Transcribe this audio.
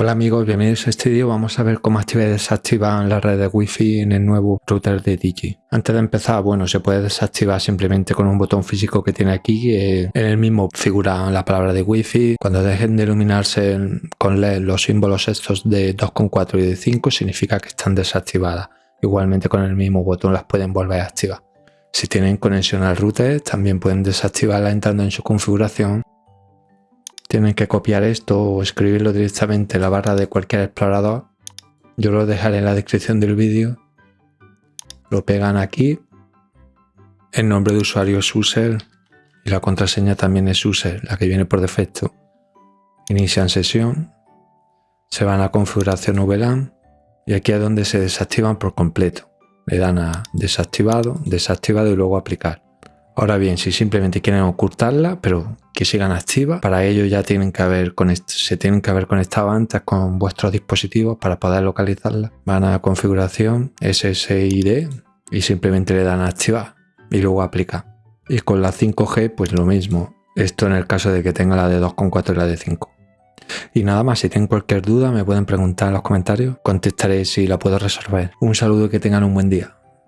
Hola amigos, bienvenidos a este vídeo. Vamos a ver cómo activar y desactivar la red de Wi-Fi en el nuevo router de Digi. Antes de empezar, bueno, se puede desactivar simplemente con un botón físico que tiene aquí. en el mismo figura la palabra de Wi-Fi. Cuando dejen de iluminarse con LED los símbolos estos de 2.4 y de 5 significa que están desactivadas. Igualmente con el mismo botón las pueden volver a activar. Si tienen conexión al router, también pueden desactivarla entrando en su configuración tienen que copiar esto o escribirlo directamente en la barra de cualquier explorador. Yo lo dejaré en la descripción del vídeo. Lo pegan aquí. El nombre de usuario es user y la contraseña también es user, la que viene por defecto. Inician sesión. Se van a configuración VLAN y aquí es donde se desactivan por completo. Le dan a desactivado, desactivado y luego aplicar. Ahora bien, si simplemente quieren ocultarla, pero que sigan activas, para ello ya tienen que haber se tienen que haber conectado antes con vuestros dispositivos para poder localizarla. Van a configuración SSID y simplemente le dan a activar y luego aplicar. Y con la 5G pues lo mismo. Esto en el caso de que tenga la de 2.4 y la de 5. Y nada más, si tienen cualquier duda me pueden preguntar en los comentarios, contestaré si la puedo resolver. Un saludo y que tengan un buen día.